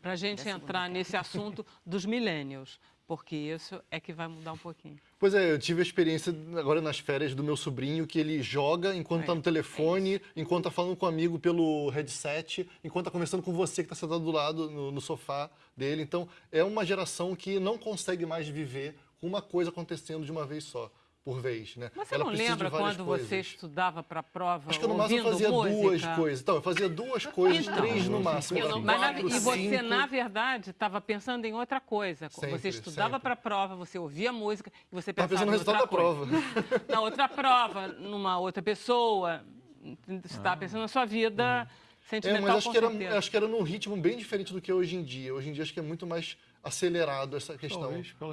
para a gente entrar nesse assunto dos millennials, porque isso é que vai mudar um pouquinho. Pois é, eu tive a experiência agora nas férias do meu sobrinho, que ele joga enquanto está no telefone, enquanto está falando com um amigo pelo headset, enquanto está conversando com você que está sentado do lado no, no sofá dele. Então, é uma geração que não consegue mais viver com uma coisa acontecendo de uma vez só. Por vez, né? Você Ela não lembra quando coisas. você estudava para a prova Acho que no máximo eu fazia música? duas coisas. Então, eu fazia duas coisas, Então, três no máximo. eu não- assim, Mas na- quatro, e você, cinco. na verdade, estava pensando em outra coisa. Sempre, você estudava para a prova, você ouvia música e você Tava pensava pensando no em outra resultado da coisa. Na outra prova, numa outra pessoa. Você estava pensando na sua vida É, sentimental, mas acho com que, era, acho que era num ritmo bem diferente do que é hoje em dia. Hoje em dia acho que é muito mais acelerado essa questão. Talvez,